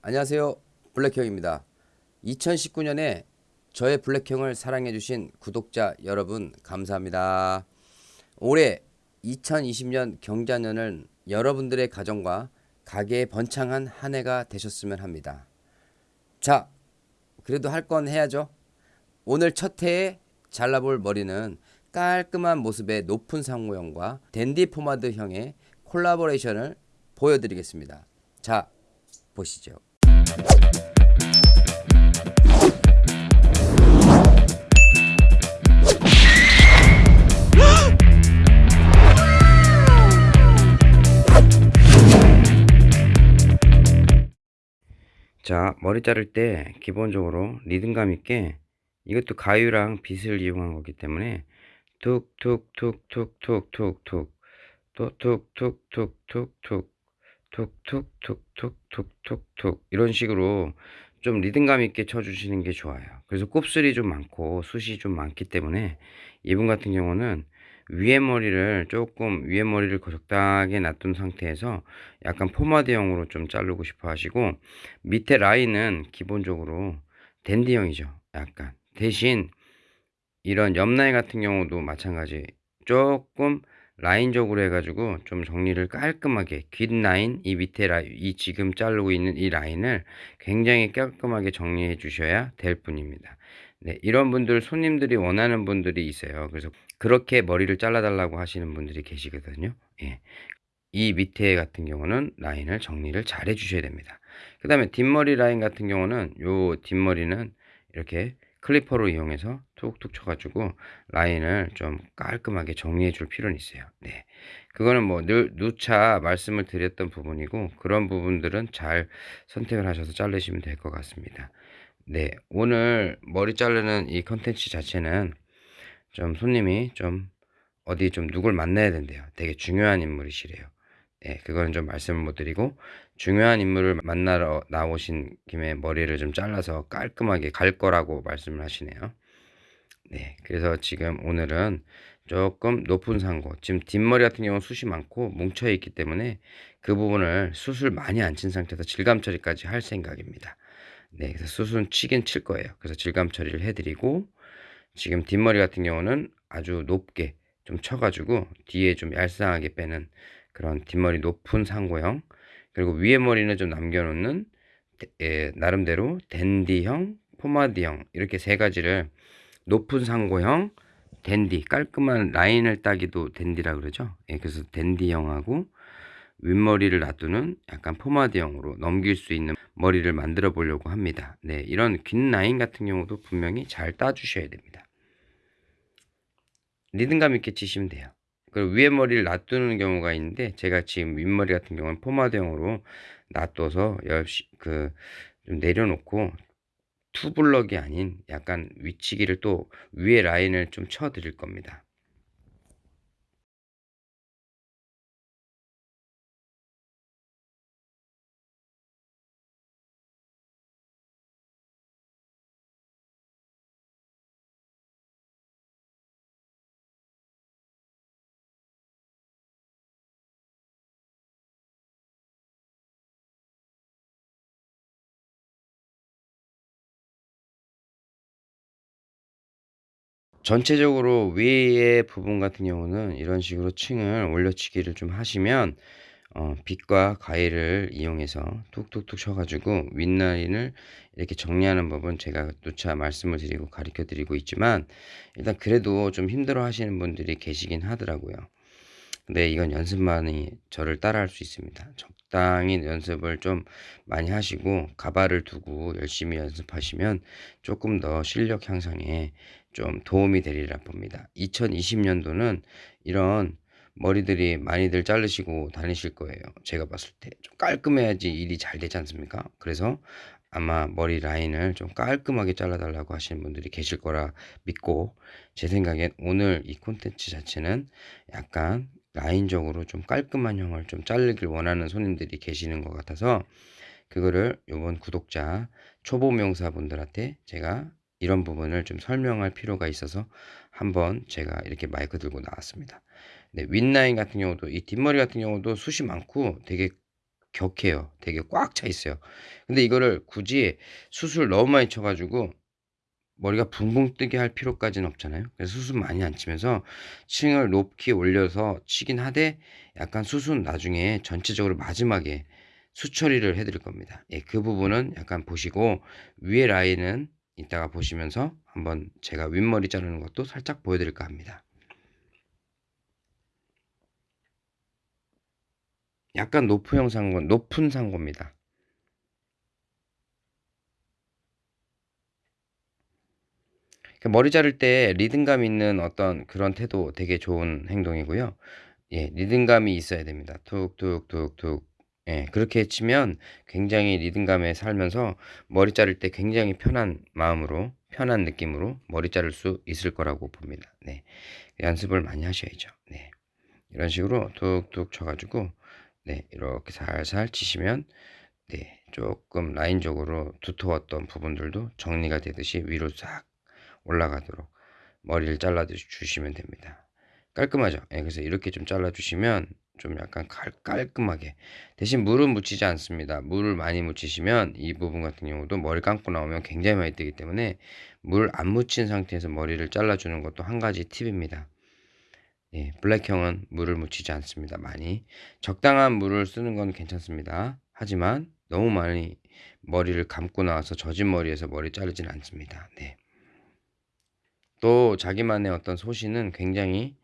안녕하세요. 블랙형입니다. 2019년에 저의 블랙형을 사랑해주신 구독자 여러분 감사합니다. 올해 2020년 경자년은 여러분들의 가정과 가게에 번창한 한 해가 되셨으면 합니다. 자 그래도 할 건 해야죠. 오늘 첫 해에 잘라볼 머리는 깔끔한 모습의 높은 상모형과 댄디 포마드형의 콜라보레이션을 보여드리겠습니다. 자 보시죠 자 머리 자를 때 기본적으로 리듬감 있게 이것도 가위랑 빗을 이용한 거기 때문에 툭툭툭툭툭툭툭 또 툭툭툭툭툭 툭툭툭툭툭툭 툭 이런 식으로 좀 리듬감 있게 쳐주시는 게 좋아요. 그래서 곱슬이 좀 많고 숱이 좀 많기 때문에 이분 같은 경우는 위에 머리를 조금 위에 머리를 적당하게 놔둔 상태에서 약간 포마드형으로 좀 자르고 싶어 하시고 밑에 라인은 기본적으로 댄디형이죠. 약간 대신 이런 옆라인 같은 경우도 마찬가지 조금 라인적으로 해가지고 좀 정리를 깔끔하게 긴 라인 이 밑에 라인 이 지금 자르고 있는 이 라인을 굉장히 깔끔하게 정리해 주셔야 될 뿐입니다. 네 이런 분들 손님들이 원하는 분들이 있어요. 그래서 그렇게 머리를 잘라 달라고 하시는 분들이 계시거든요. 예. 이 밑에 같은 경우는 라인을 정리를 잘 해 주셔야 됩니다. 그 다음에 뒷머리 라인 같은 경우는 요 뒷머리는 이렇게 클리퍼로 이용해서 툭툭 쳐가지고 라인을 좀 깔끔하게 정리해 줄 필요는 있어요. 네. 그거는 뭐 늘 누차 말씀을 드렸던 부분이고 그런 부분들은 잘 선택을 하셔서 자르시면 될 것 같습니다. 네. 오늘 머리 자르는 이 컨텐츠 자체는 좀 손님이 좀 어디 좀 누굴 만나야 된대요. 되게 중요한 인물이시래요. 네, 그거는 좀 말씀을 못 드리고 중요한 인물을 만나러 나오신 김에 머리를 좀 잘라서 깔끔하게 갈 거라고 말씀을 하시네요. 네, 그래서 지금 오늘은 조금 높은 상고 지금 뒷머리 같은 경우는 숱이 많고 뭉쳐 있기 때문에 그 부분을 숱을 많이 안 친 상태에서 질감 처리까지 할 생각입니다. 네, 그래서 숱은 치긴 칠 거예요. 그래서 질감 처리를 해드리고 지금 뒷머리 같은 경우는 아주 높게 좀 쳐가지고 뒤에 좀 얄쌍하게 빼는 그런 뒷머리 높은 상고형 그리고 위에 머리는 좀 남겨놓는 예, 나름대로 댄디형, 포마드형 이렇게 세 가지를 높은 상고형, 댄디 깔끔한 라인을 따기도 댄디라 그러죠. 예, 그래서 댄디형하고 윗머리를 놔두는 약간 포마드형으로 넘길 수 있는 머리를 만들어 보려고 합니다. 네, 이런 긴 라인 같은 경우도 분명히 잘 따주셔야 됩니다. 리듬감 있게 치시면 돼요. 그리고 위에 머리를 놔두는 경우가 있는데 제가 지금 윗머리 같은 경우는 포마드형으로 놔둬서 그좀 내려놓고 투블럭이 아닌 약간 위치기를 또 위에 라인을 좀 쳐 드릴 겁니다. 전체적으로 위에 부분 같은 경우는 이런 식으로 층을 올려치기를 좀 하시면 어, 빗과 가위를 이용해서 툭툭툭 쳐가지고 윗라인을 이렇게 정리하는 법은 제가 누차 말씀을 드리고 가르쳐 드리고 있지만 일단 그래도 좀 힘들어 하시는 분들이 계시긴 하더라고요. 근데 이건 연습만이 저를 따라 할 수 있습니다. 적당히 연습을 좀 많이 하시고 가발을 두고 열심히 연습하시면 조금 더 실력 향상에 좀 도움이 되리라 봅니다. 2020년도는 이런 머리들이 많이들 자르시고 다니실 거예요. 제가 봤을 때 좀 깔끔해야지 일이 잘 되지 않습니까? 그래서 아마 머리 라인을 좀 깔끔하게 잘라달라고 하시는 분들이 계실 거라 믿고 제 생각엔 오늘 이 콘텐츠 자체는 약간 라인적으로 좀 깔끔한 형을 좀 자르길 원하는 손님들이 계시는 것 같아서 그거를 요번 구독자 초보 명사분들한테 제가 이런 부분을 좀 설명할 필요가 있어서 한번 제가 이렇게 마이크 들고 나왔습니다. 네, 윗라인 같은 경우도 이 뒷머리 같은 경우도 숱이 많고 되게 격해요. 되게 꽉 차 있어요. 근데 이거를 굳이 숱을 너무 많이 쳐 가지고 머리가 붕붕 뜨게 할 필요까지는 없잖아요. 그래서 숱은 많이 안 치면서 층을 높게 올려서 치긴 하되 약간 숱은 나중에 전체적으로 마지막에 숱 처리를 해 드릴 겁니다. 예 그 부분은 약간 보시고 위에 라인은 이따가 보시면서 한번 제가 윗머리 자르는 것도 살짝 보여 드릴까 합니다. 약간 높은 상고 높은 상고입니다. 그 머리 자를 때 리듬감 있는 어떤 그런 태도 되게 좋은 행동이고요. 예 리듬감이 있어야 됩니다. 툭툭툭툭 예 그렇게 치면 굉장히 리듬감에 살면서 머리 자를 때 굉장히 편한 마음으로 편한 느낌으로 머리 자를 수 있을 거라고 봅니다. 네. 연습을 많이 하셔야죠. 네. 이런 식으로 툭툭 쳐 가지고 네 이렇게 살살 치시면 네 쪼끔 라인적으로 두터웠던 부분들도 정리가 되듯이 위로 싹 올라가도록 머리를 잘라 주시면 됩니다. 깔끔하죠? 예 그래서 이렇게 좀 잘라 주시면 좀 약간 깔 깔끔하게 대신 물은 묻히지 않습니다. 물을 많이 묻히시면 이 부분 같은 경우도 머리 감고 나오면 굉장히 많이 뜨기 때문에 물 안 묻힌 상태에서 머리를 잘라 주는 것도 한 가지 팁입니다. 예 블랙형은 물을 묻히지 않습니다 많이. 적당한 물을 쓰는 건 괜찮습니다. 하지만 너무 많이 머리를 감고 나와서 젖은 머리에서 머리 자르지는 않습니다. 네. 또 자기만의 어떤 소신은 굉장히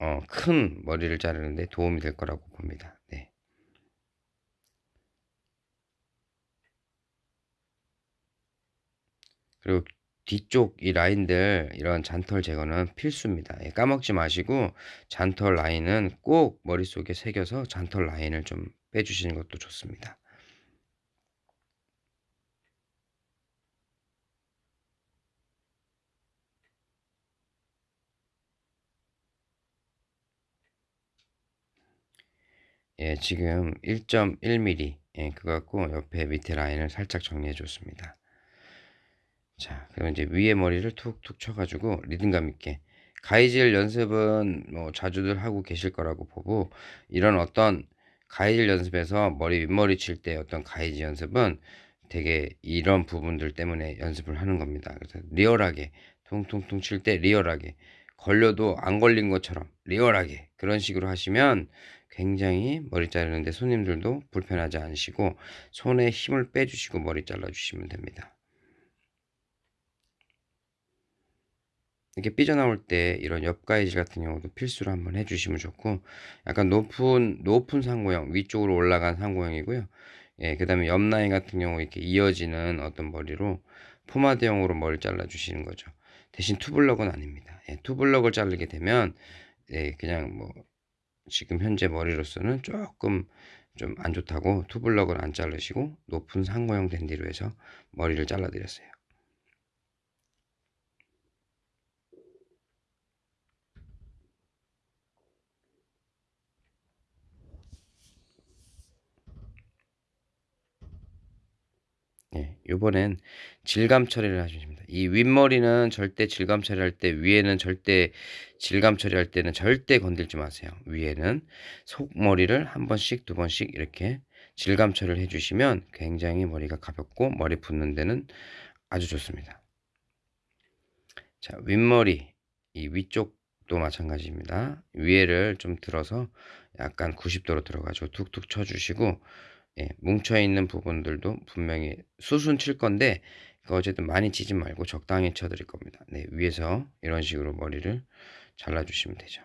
어 큰 머리를 자르는 데 도움이 될 거라고 봅니다. 네. 그리고 뒤쪽 이 라인들 이런 잔털 제거는 필수입니다. 예 까먹지 마시고 잔털 라인은 꼭 머릿속에 새겨서 잔털 라인을 좀 빼 주시는 것도 좋습니다. 예 지금 1.1 미리 예 그거 갖고 옆에 밑에 라인을 살짝 정리해 줬습니다. 자 그럼 이제 위에 머리를 툭툭 쳐 가지고 리듬감 있게 가위질 연습은 뭐 자주들 하고 계실 거라고 보고 이런 어떤 가위질 연습에서 머리 윗머리 칠 때 어떤 가위질 연습은 되게 이런 부분들 때문에 연습을 하는 겁니다. 그래서 리얼하게 퉁퉁퉁 칠때 리얼하게 걸려도 안 걸린 것처럼 리얼하게 그런 식으로 하시면 굉장히 머리 자르는데 손님들도 불편하지 않으시고 손에 힘을 빼주시고 머리 잘라 주시면 됩니다. 이렇게 삐져나올 때 이런 옆가위질 같은 경우도 필수로 한번 해 주시면 좋고 약간 높은 높은 상고형 위쪽으로 올라간 상고형이고요. 예 그 다음에 옆 라인 같은 경우 이렇게 이어지는 어떤 머리로 포마드형으로 머리를 잘라 주시는 거죠. 대신 투블럭은 아닙니다. 예 투블럭을 자르게 되면 예 그냥 뭐 지금 현재 머리로서는 쪼끔 좀안 좋다고 투블럭을 안 자르시고 높은 상고형 댄디로 해서 머리를 잘라 드렸어요. 예. 요번엔 질감 처리를 하시면 됩니다. 이 윗머리는 절대 질감 처리할 때 위에는 절대 질감 처리할 때는 절대 건들지 마세요. 위에는 속머리를 한 번씩 두 번씩 이렇게 질감 처리를 해 주시면 굉장히 머리가 가볍고 머리 붓는 데는 아주 좋습니다. 자 윗머리 이 위쪽도 마찬가지입니다. 위에를 좀 들어서 약간 90 도로 들어 가지고 툭툭 쳐 주시고 예 뭉쳐 있는 부분들도 분명히 숱은 칠 건데 그 어쨌든 많이 치지 말고 적당히 쳐 드릴 겁니다. 네 위에서 이런 식으로 머리를 잘라 주시면 되죠.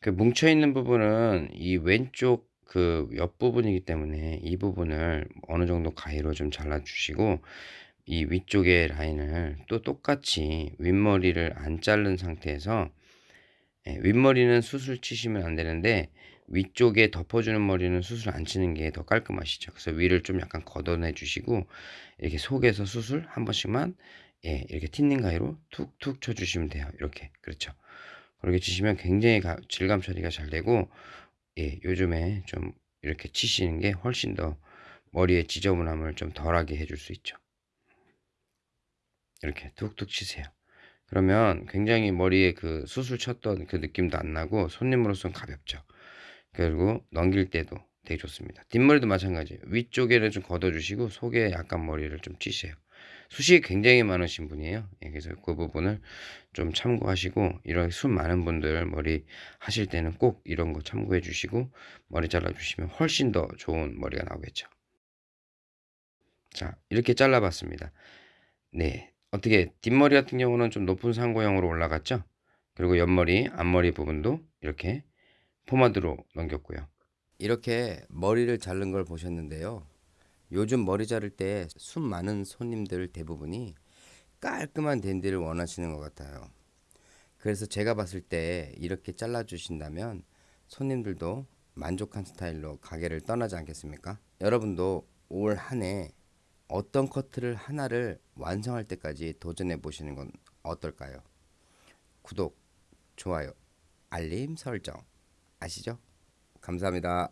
그 뭉쳐 있는 부분은 이 왼쪽 그 옆부분이기 때문에 이 부분을 어느 정도 가위로 좀 잘라 주시고 이 위쪽의 라인을 또 똑같이 윗머리를 안 자른 상태에서 예 윗머리는 숱을 치시면 안 되는데 위쪽에 덮어 주는 머리는 숱을 안 치는 게 더 깔끔하시죠. 그래서 위를 좀 약간 걷어내 주시고 이렇게 속에서 숱을 한 번씩만 예 이렇게 틴닝 가위로 툭툭 쳐 주시면 돼요. 이렇게. 그렇죠. 그렇게 치시면 굉장히 가 질감 처리가 잘 되고 예 요즘에 좀 이렇게 치시는 게 훨씬 더 머리의 지저분함을 좀 덜하게 해줄 수 있죠. 이렇게 툭툭 치세요. 그러면 굉장히 머리에 그 수술 쳤던 그 느낌도 안 나고 손님으로서는 가볍죠. 그리고 넘길 때도 되게 좋습니다. 뒷머리도 마찬가지예요. 위쪽에는 좀 걷어주시고 속에 약간 머리를 좀 치세요. 숱이 굉장히 많으신 분이에요. 예, 그래서 그 부분을 좀 참고하시고 이런 숱 많은 분들 머리 하실 때는 꼭 이런 거 참고해 주시고 머리 잘라 주시면 훨씬 더 좋은 머리가 나오겠죠. 자, 이렇게 잘라 봤습니다. 네. 어떻게 뒷머리 같은 경우는 좀 높은 상고형으로 올라갔죠? 그리고 옆머리, 앞머리 부분도 이렇게 포마드로 넘겼고요. 이렇게 머리를 자른 걸 보셨는데요. 요즘 머리 자를 때숱 많은 손님들 대부분이 깔끔한 댄디를 원하시는 것 같아요. 그래서 제가 봤을 때 이렇게 잘라 주신다면 손님들도 만족한 스타일로 가게를 떠나지 않겠습니까? 여러분도 올 한 해 어떤 커트를 하나를 완성할 때까지 도전해 보시는 건 어떨까요? 구독, 좋아요, 알림 설정 아시죠? 감사합니다.